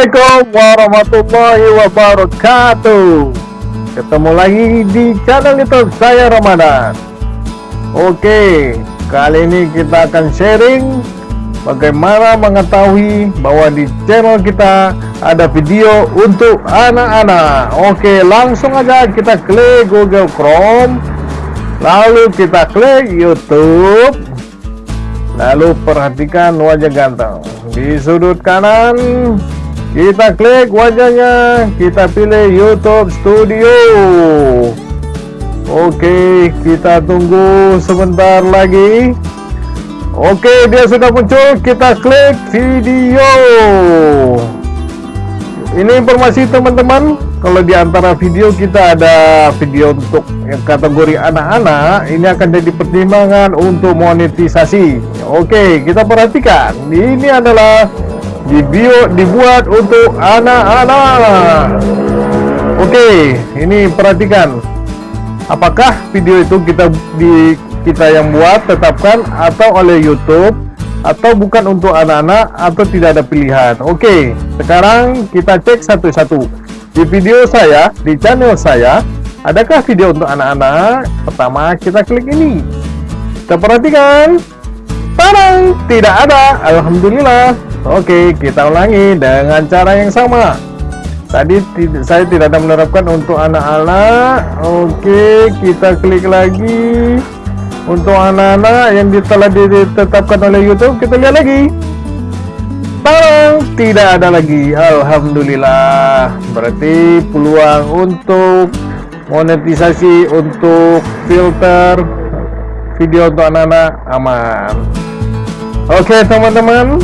Assalamualaikum warahmatullahi wabarakatuh. Ketemu lagi di channel youtube saya Ramadan. Oke Kali ini kita akan sharing Bagaimana mengetahui bahwa di channel kita Ada video untuk anak-anak. Oke langsung aja kita klik Google Chrome Lalu kita klik Youtube. Lalu perhatikan wajah ganteng di sudut kanan kita klik wajahnya. Kita pilih YouTube Studio. Oke kita tunggu sebentar lagi. Oke dia sudah muncul. Kita klik video. Ini informasi teman-teman. Kalau di antara video kita ada video untuk kategori anak-anak ini akan jadi pertimbangan untuk monetisasi. Oke kita perhatikan. Ini adalah video dibuat untuk anak-anak. Oke ini perhatikan. Apakah video itu kita di kita yang buat tetapkan atau oleh YouTube atau bukan untuk anak-anak atau tidak ada pilihan? Oke sekarang kita cek satu-satu. Di video saya di channel saya adakah video untuk anak-anak? Pertama kita klik ini. Kita perhatikan Parang tidak ada. Alhamdulillah. Oke kita ulangi dengan cara yang sama. Tadi saya tidak ada menerapkan untuk anak-anak oke kita klik lagi. Untuk anak-anak yang telah ditetapkan oleh YouTube kita lihat lagi. Bang, tidak ada lagi. Alhamdulillah. Berarti peluang untuk monetisasi untuk filter video untuk anak-anak. Aman. Oke teman-teman.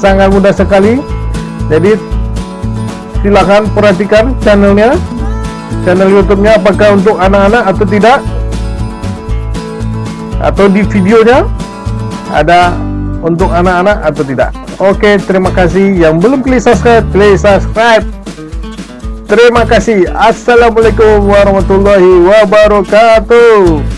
Sangat mudah sekali. Jadi silahkan perhatikan channelnya. Channel youtube-nya apakah untuk anak-anak atau tidak. Atau di videonya ada untuk anak-anak atau tidak. Oke terima kasih. Yang belum klik subscribe klik subscribe. Terima kasih. Assalamualaikum warahmatullahi wabarakatuh